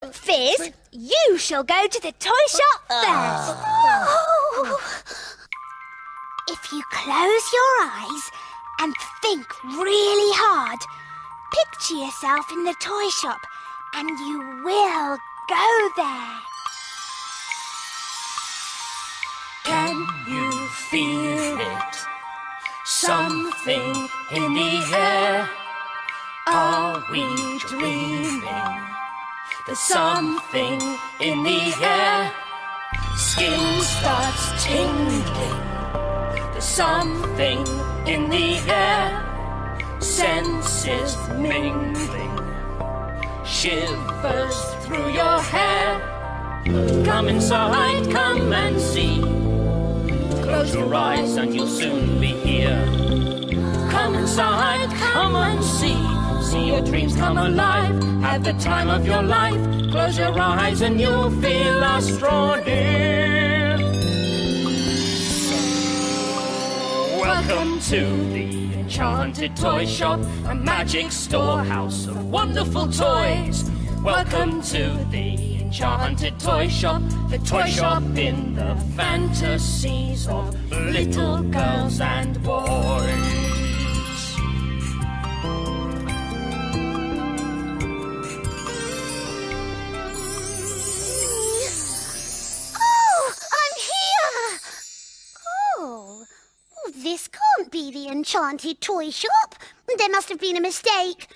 Fizz, you shall go to the toy shop ah. first. Oh. If you close your eyes and think really hard, picture yourself in the toy shop and you will go there. Can you feel it? Something in the air. Are we dreaming? There's something in the air. Skin starts tingling. There's something in the air. Senses mingling. Shivers through your hair. Come inside, come and see. Close your eyes and you'll soon be here. Come inside, come and see. See your dreams come alive. Have the time of your life. Close your eyes and you'll feel us draw near. Welcome to the Enchanted Toy Shop, a magic storehouse of wonderful toys. Welcome to the Enchanted Toy Shop, the toy shop in the fantasies of little girls and boys. This can't be the enchanted toy shop. There must have been a mistake.